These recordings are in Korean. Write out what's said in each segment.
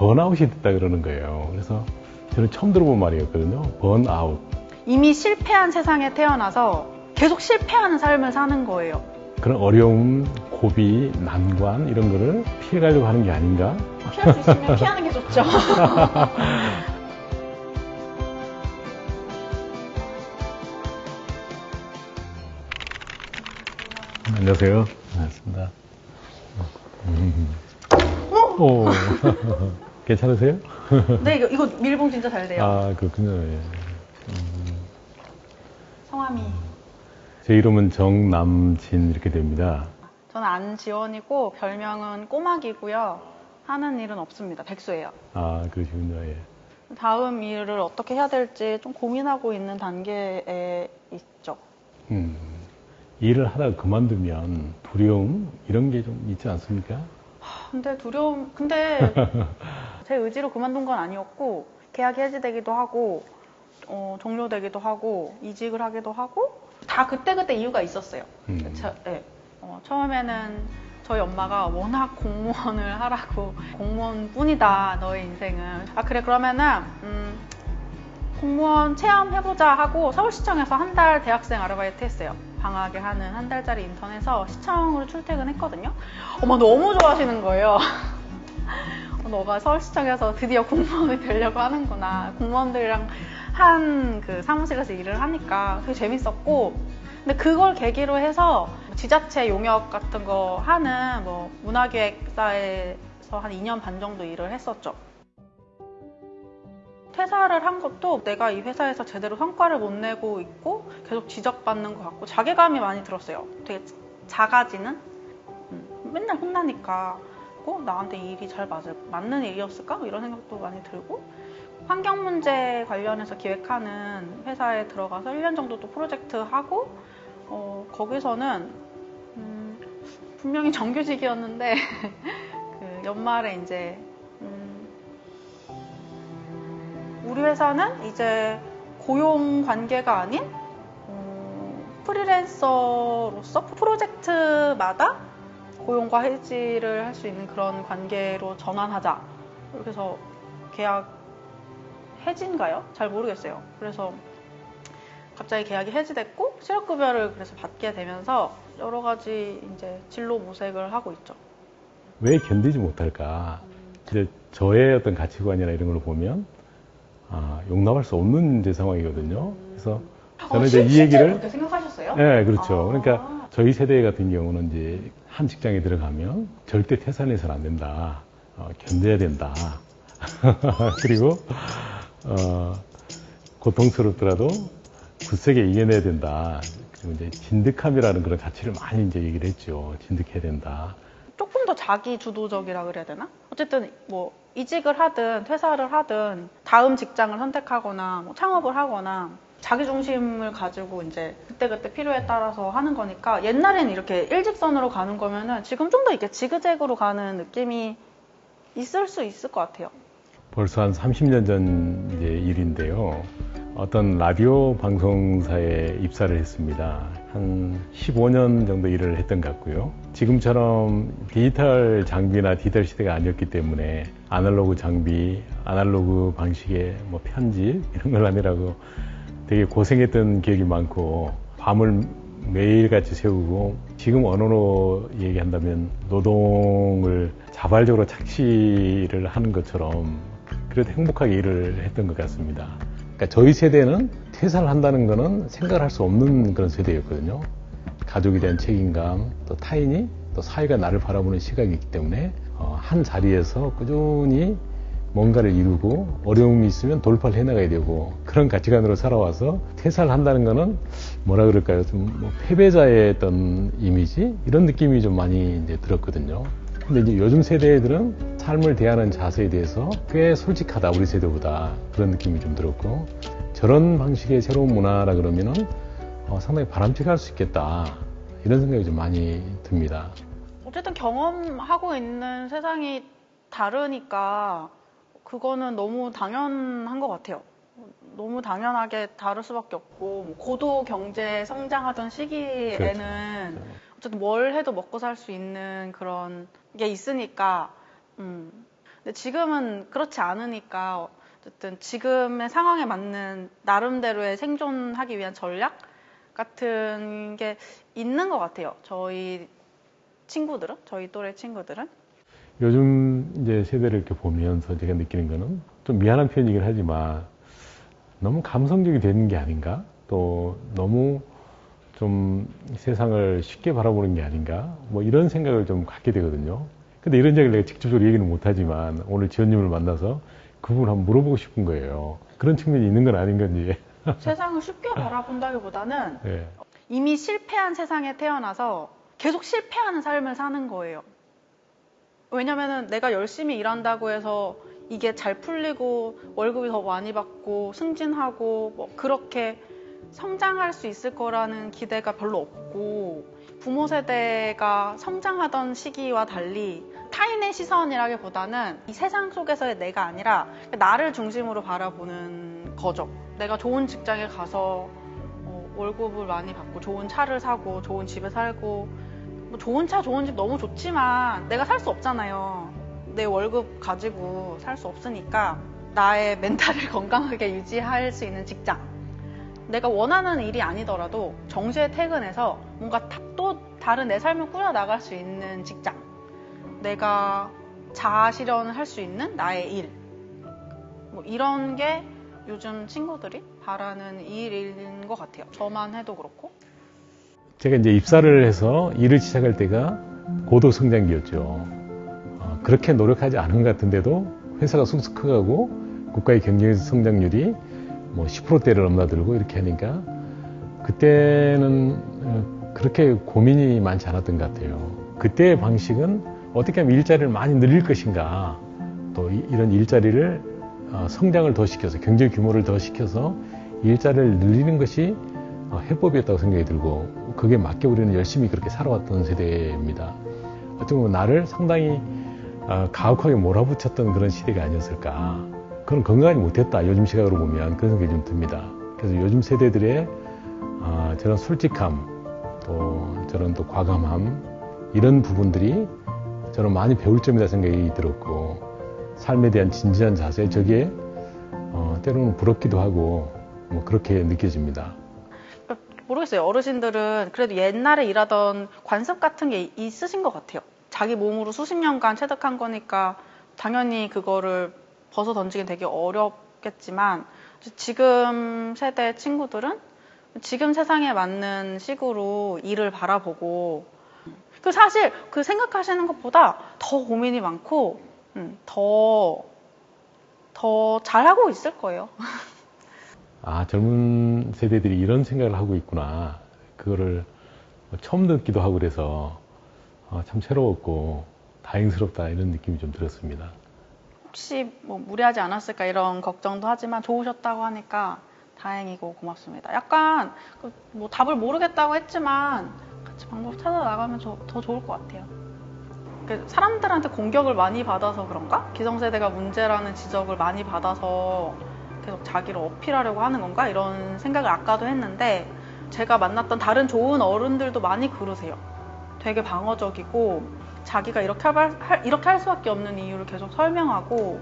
번아웃이 됐다 그러는 거예요. 그래서 저는 처음 들어본 말이었거든요. 번아웃. 이미 실패한 세상에 태어나서 계속 실패하는 삶을 사는 거예요. 그런 어려움, 고비, 난관 이런 거를 피해가려고 하는 게 아닌가? 피할 수 있으면 피하는 게 좋죠. 안녕하세요. 반갑습니다. 음. 오, 괜찮으세요? 네, 이거, 이거 밀봉 진짜 잘 돼요. 아, 그렇군요. 예. 성함이. 제 이름은 정남진 이렇게 됩니다. 저는 안지원이고 별명은 꼬막이고요. 하는 일은 없습니다. 백수예요. 아, 그러시군요. 예. 다음 일을 어떻게 해야 될지 좀 고민하고 있는 단계에 있죠. 음, 일을 하다가 그만두면 두려움 이런 게 좀 있지 않습니까? 근데 두려움, 근데 제 의지로 그만둔 건 아니었고, 계약이 해지되기도 하고, 어, 종료되기도 하고, 이직을 하기도 하고, 다 그때그때 이유가 있었어요. 음. 저- 네. 어, 처음에는 저희 엄마가 워낙 공무원을 하라고, 공무원 뿐이다, 너의 인생은. 아, 그래, 그러면은, 음, 공무원 체험해보자 하고 서울시청에서 한 달 대학생 아르바이트 했어요. 방학에 하는 한 달짜리 인턴해서 시청으로 출퇴근했거든요. 엄마 너무 좋아하시는 거예요. 어, 너가 서울시청에서 드디어 공무원이 되려고 하는구나. 공무원들이랑 한 그 사무실에서 일을 하니까 되게 재밌었고. 근데 그걸 계기로 해서 지자체 용역 같은 거 하는 뭐 문화기획사에서 한 2년 반 정도 일을 했었죠. 퇴사를 한 것도 내가 이 회사에서 제대로 성과를 못 내고 있고 계속 지적받는 것 같고 자괴감이 많이 들었어요. 되게 작아지는? 음, 맨날 혼나니까 어, 나한테 이 일이 잘 맞을, 맞는 일이었을까? 이런 생각도 많이 들고 환경 문제 관련해서 기획하는 회사에 들어가서 1년 정도 또 프로젝트 하고 어, 거기서는 음, 분명히 정규직이었는데 그 연말에 이제 음, 우리 회사는 이제 고용 관계가 아닌 어, 프리랜서로서 프로젝트마다 고용과 해지를 할 수 있는 그런 관계로 전환하자. 그래서 계약 해지인가요? 잘 모르겠어요. 그래서 갑자기 계약이 해지됐고 실업급여를 그래서 받게 되면서 여러 가지 이제 진로 모색을 하고 있죠. 왜 견디지 못할까? 이제 저의 어떤 가치관이나 이런 걸 보면 아, 용납할 수 없는 이제 상황이거든요. 그래서 저는 어, 이제 실- 이 얘기를 그렇게 생각하셨어요? 네, 그렇죠. 아. 그러니까 저희 세대 같은 경우는 이제 한 직장에 들어가면 절대 퇴사해서는 안 된다. 어, 견뎌야 된다. 그리고 어, 고통스럽더라도 굳세게 이겨내야 된다. 그리고 이제 진득함이라는 그런 가치를 많이 이제 얘기를 했죠. 진득해야 된다. 조금 더 자기 주도적이라 그래야 되나? 어쨌든 뭐 이직을 하든 퇴사를 하든 다음 직장을 선택하거나 뭐 창업을 하거나 자기 중심을 가지고 이제 그때그때 필요에 따라서 하는 거니까 옛날에는 이렇게 일직선으로 가는 거면은 지금 좀 더 이렇게 지그재그로 가는 느낌이 있을 수 있을 것 같아요. 벌써 한 30년 전 일인데요. 어떤 라디오 방송사에 입사를 했습니다. 한 15년 정도 일을 했던 것 같고요. 지금처럼 디지털 장비나 디지털 시대가 아니었기 때문에 아날로그 장비, 아날로그 방식의 뭐 편집 이런 걸 하느라고 되게 고생했던 기억이 많고 밤을 매일같이 세우고 지금 언어로 얘기한다면 노동을 자발적으로 착취를 하는 것처럼 그래도 행복하게 일을 했던 것 같습니다. 그러니까 저희 세대는 퇴사를 한다는 거는 생각을 할 수 없는 그런 세대였거든요. 가족에 대한 책임감, 또 타인이, 또 사회가 나를 바라보는 시각이 있기 때문에 어, 한 자리에서 꾸준히 뭔가를 이루고 어려움이 있으면 돌파를 해나가야 되고 그런 가치관으로 살아와서 퇴사를 한다는 거는 뭐라 그럴까요? 좀 뭐 패배자의 어떤 이미지 이런 느낌이 좀 많이 이제 들었거든요. 근데 이제 요즘 세대들은 삶을 대하는 자세에 대해서 꽤 솔직하다 우리 세대보다 그런 느낌이 좀 들었고 저런 방식의 새로운 문화라 그러면은 어, 상당히 바람직할 수 있겠다 이런 생각이 좀 많이 듭니다. 어쨌든 경험하고 있는 세상이 다르니까 그거는 너무 당연한 것 같아요. 너무 당연하게 다를 수밖에 없고 뭐 고도 경제 성장하던 시기에는 그렇죠. 어쨌든 뭘 해도 먹고 살 수 있는 그런 게 있으니까 음. 근데 지금은 그렇지 않으니까 어쨌든 지금의 상황에 맞는 나름대로의 생존하기 위한 전략 같은 게 있는 것 같아요. 저희 친구들은, 저희 또래 친구들은. 요즘 이제 세대를 이렇게 보면서 제가 느끼는 거는 좀 미안한 표현이긴 하지만 너무 감성적이 되는 게 아닌가? 또 너무 좀 세상을 쉽게 바라보는 게 아닌가? 뭐 이런 생각을 좀 갖게 되거든요. 근데 이런 얘기를 내가 직접적으로 얘기는 못하지만 오늘 지원님을 만나서 그 부분을 한번 물어보고 싶은 거예요. 그런 측면이 있는 건 아닌 건지. 세상을 쉽게 바라본다기보다는 네. 이미 실패한 세상에 태어나서 계속 실패하는 삶을 사는 거예요. 왜냐면은 내가 열심히 일한다고 해서 이게 잘 풀리고 월급이 더 많이 받고 승진하고 뭐 그렇게 성장할 수 있을 거라는 기대가 별로 없고 부모 세대가 성장하던 시기와 달리 타인의 시선이라기보다는 이 세상 속에서의 내가 아니라 나를 중심으로 바라보는 거죠. 내가 좋은 직장에 가서 어, 월급을 많이 받고 좋은 차를 사고 좋은 집에 살고 뭐 좋은 차 좋은 집 너무 좋지만 내가 살 수 없잖아요. 내 월급 가지고 살 수 없으니까 나의 멘탈을 건강하게 유지할 수 있는 직장. 내가 원하는 일이 아니더라도 정시에 퇴근해서 뭔가 또 다른 내 삶을 꾸려 나갈 수 있는 직장. 내가 자아 실현을 할 수 있는 나의 일. 뭐 이런 게 요즘 친구들이 바라는 일인 것 같아요. 저만 해도 그렇고. 제가 이제 입사를 해서 일을 시작할 때가 고도 성장기였죠. 어, 그렇게 노력하지 않은 것 같은데도 회사가 쑥쑥 커가고 국가의 경제 성장률이 뭐 10%대를 넘나들고 이렇게 하니까 그때는 어, 그렇게 고민이 많지 않았던 것 같아요. 그때의 방식은 어떻게 하면 일자리를 많이 늘릴 것인가 또 이런 일자리를 어, 성장을 더 시켜서 경제 규모를 더 시켜서 일자리를 늘리는 것이 어, 해법이었다고 생각이 들고 그게 맞게 우리는 열심히 그렇게 살아왔던 세대입니다. 보면 나를 상당히 가혹하게 몰아붙였던 그런 시대가 아니었을까. 그건 건강하지 못했다. 요즘 시각으로 보면 그런 생각이 좀 듭니다. 그래서 요즘 세대들의 어, 저런 솔직함, 또 저런 또 과감함 이런 부분들이 저는 많이 배울 점이다 생각이 들었고 삶에 대한 진지한 자세 저게 어, 때로는 부럽기도 하고 뭐 그렇게 느껴집니다. 모르겠어요. 어르신들은 그래도 옛날에 일하던 관습 같은 게 있으신 것 같아요. 자기 몸으로 수십 년간 체득한 거니까 당연히 그거를 벗어 던지기 되게 어렵겠지만 지금 세대 친구들은 지금 세상에 맞는 식으로 일을 바라보고 그 사실 그 생각하시는 것보다 더 고민이 많고 음, 더, 더 잘하고 있을 거예요. 아, 젊은 세대들이 이런 생각을 하고 있구나. 그거를 처음 듣기도 하고 그래서 아, 참 새로웠고 다행스럽다 이런 느낌이 좀 들었습니다. 혹시 뭐 무리하지 않았을까 이런 걱정도 하지만 좋으셨다고 하니까 다행이고 고맙습니다. 약간 그뭐 답을 모르겠다고 했지만 같이 방법 찾아 나가면 더 좋을 것 같아요. 그 사람들한테 공격을 많이 받아서 그런가? 기성세대가 문제라는 지적을 많이 받아서 계속 자기를 어필하려고 하는 건가? 이런 생각을 아까도 했는데 제가 만났던 다른 좋은 어른들도 많이 그러세요. 되게 방어적이고 자기가 이렇게 할, 이렇게 할 수밖에 없는 이유를 계속 설명하고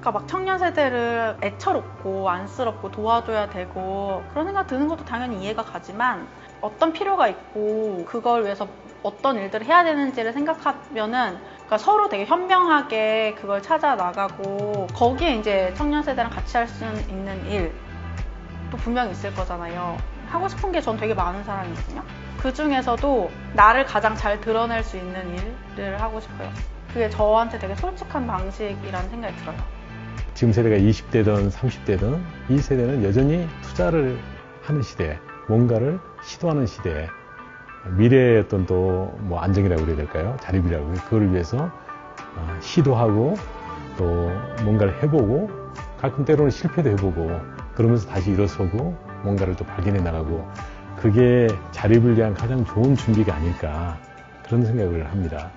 그러니까 막 청년 세대를 애처롭고 안쓰럽고 도와줘야 되고 그런 생각 드는 것도 당연히 이해가 가지만 어떤 필요가 있고 그걸 위해서 어떤 일들을 해야 되는지를 생각하면은 그러니까 서로 되게 현명하게 그걸 찾아 나가고 거기에 이제 청년 세대랑 같이 할 수 있는 일도 분명히 있을 거잖아요. 하고 싶은 게 전 되게 많은 사람이거든요. 그 중에서도 나를 가장 잘 드러낼 수 있는 일을 하고 싶어요. 그게 저한테 되게 솔직한 방식이라는 생각이 들어요. 지금 세대가 20대든 30대든 이 세대는 여전히 투자를 하는 시대, 뭔가를 시도하는 시대, 미래의 어떤 또 뭐 안정이라고 그래야 될까요? 자립이라고. 그걸 위해서 어, 시도하고 또 뭔가를 해보고 가끔 때로는 실패도 해보고 그러면서 다시 일어서고 뭔가를 또 발견해 나가고 그게 자립을 위한 가장 좋은 준비가 아닐까 그런 생각을 합니다.